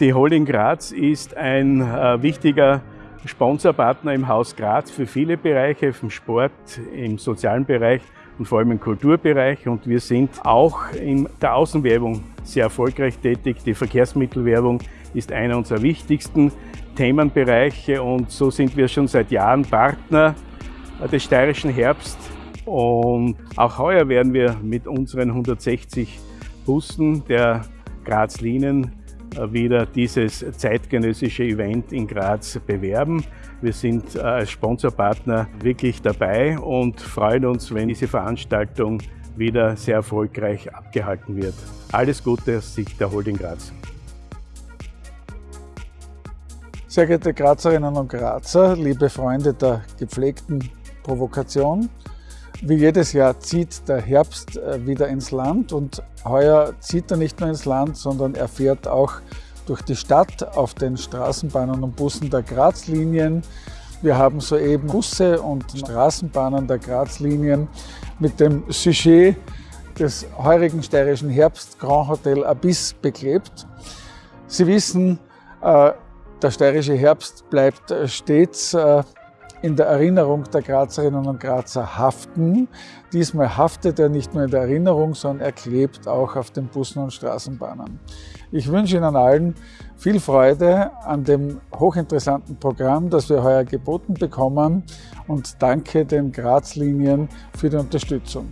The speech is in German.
Die Holding Graz ist ein äh, wichtiger Sponsorpartner im Haus Graz für viele Bereiche, vom Sport, im sozialen Bereich und vor allem im Kulturbereich. Und wir sind auch in der Außenwerbung sehr erfolgreich tätig. Die Verkehrsmittelwerbung ist einer unserer wichtigsten Themenbereiche und so sind wir schon seit Jahren Partner des steirischen Herbst. Und auch heuer werden wir mit unseren 160 Bussen der Graz Linien äh, wieder dieses zeitgenössische Event in Graz bewerben. Wir sind äh, als Sponsorpartner wirklich dabei und freuen uns, wenn diese Veranstaltung wieder sehr erfolgreich abgehalten wird. Alles Gute aus Sicht der Holding Graz. Sehr geehrte Grazerinnen und Grazer, liebe Freunde der gepflegten Provokation, wie jedes Jahr zieht der Herbst äh, wieder ins Land und heuer zieht er nicht nur ins Land, sondern er fährt auch durch die Stadt auf den Straßenbahnen und Bussen der Grazlinien. Wir haben soeben Busse und Straßenbahnen der Grazlinien mit dem Sujet des heurigen steirischen Herbst Grand Hotel Abyss beklebt. Sie wissen, äh, der steirische Herbst bleibt stets äh, in der Erinnerung der Grazerinnen und Grazer haften. Diesmal haftet er nicht nur in der Erinnerung, sondern er klebt auch auf den Bussen und Straßenbahnen. Ich wünsche Ihnen allen viel Freude an dem hochinteressanten Programm, das wir heuer geboten bekommen und danke den Grazlinien für die Unterstützung.